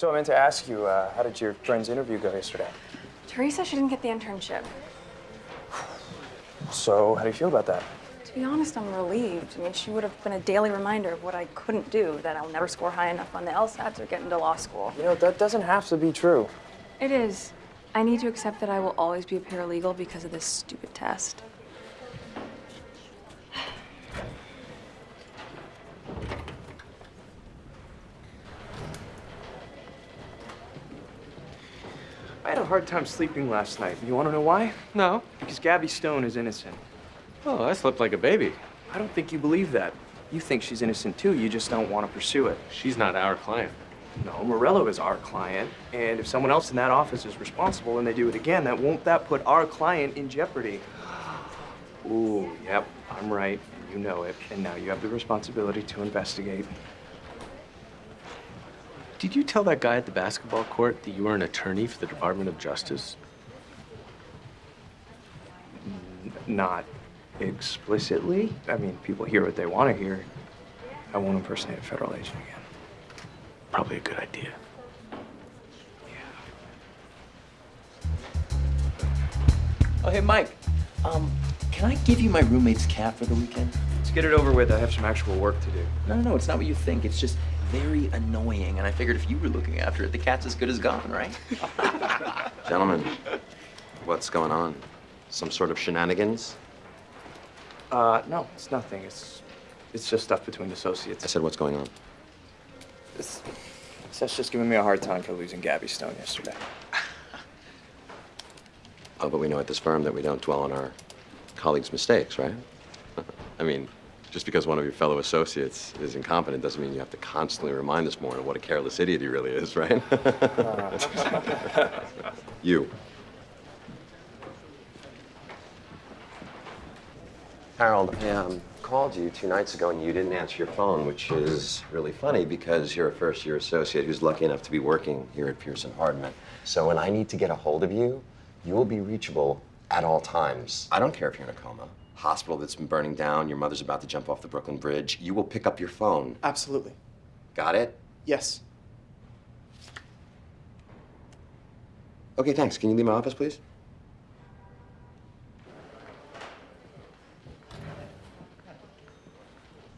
So I meant to ask you, uh, how did your friend's interview go yesterday? Teresa, she didn't get the internship. So how do you feel about that? To be honest, I'm relieved. I mean, she would have been a daily reminder of what I couldn't do, that I'll never score high enough on the LSATs or get into law school. You know, that doesn't have to be true. It is. I need to accept that I will always be a paralegal because of this stupid test. I had a hard time sleeping last night. You want to know why? No. Because Gabby Stone is innocent. Oh, I slept like a baby. I don't think you believe that. You think she's innocent too, you just don't want to pursue it. She's not our client. No, Morello is our client, and if someone else in that office is responsible and they do it again, that won't that put our client in jeopardy? Ooh, yep, I'm right. You know it, and now you have the responsibility to investigate. Did you tell that guy at the basketball court that you were an attorney for the Department of Justice? N- not explicitly. I mean, people hear what they want to hear. I won't impersonate a federal agent again. Probably a good idea. Yeah. Oh, hey, Mike. Um, can I give you my roommate's cat for the weekend? Let's get it over with. I have some actual work to do. No, no, no, it's not what you think. It's just very annoying, and I figured if you were looking after it, the cat's as good as gone, right? Gentlemen, what's going on? Some sort of shenanigans? Uh, no, it's nothing. It's, it's just stuff between associates. I said, what's going on? It's, Seth's just giving me a hard time for losing Gabby Stone yesterday. Oh, but we know at this firm that we don't dwell on our colleagues' mistakes, right? I mean, just because one of your fellow associates is incompetent doesn't mean you have to constantly remind this morning what a careless idiot he really is, right? you. Harold, I um, called you two nights ago and you didn't answer your phone, which is really funny because you're a first year associate who's lucky enough to be working here at Pearson Hardman. So when I need to get a hold of you, you will be reachable at all times. I don't care if you're in a coma, hospital that's been burning down, your mother's about to jump off the Brooklyn Bridge. You will pick up your phone. Absolutely. Got it? Yes. Okay, thanks. Can you leave my office, please?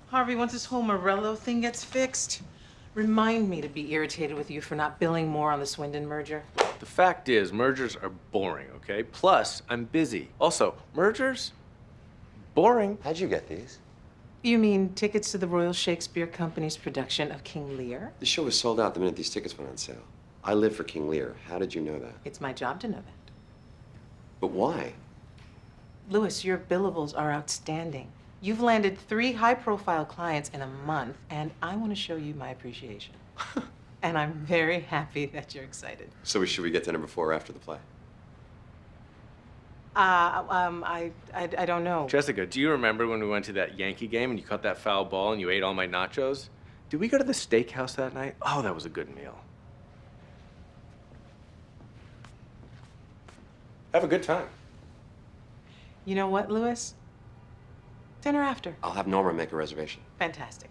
Harvey, once this whole Morello thing gets fixed, remind me to be irritated with you for not billing more on the Swindon merger. The fact is, mergers are boring, okay? Plus, I'm busy. Also, mergers? Boring. How'd you get these? You mean tickets to the Royal Shakespeare Company's production of King Lear? The show was sold out the minute these tickets went on sale. I live for King Lear. How did you know that? It's my job to know that. But why? Louis, your billables are outstanding. You've landed three high-profile clients in a month, and I want to show you my appreciation. and I'm very happy that you're excited. So we, should we get dinner before or after the play? Uh, um, I, I, I don't know. Jessica, do you remember when we went to that Yankee game and you caught that foul ball and you ate all my nachos? Did we go to the steakhouse that night? Oh, that was a good meal. Have a good time. You know what, Louis? Dinner after. I'll have Norma make a reservation. Fantastic.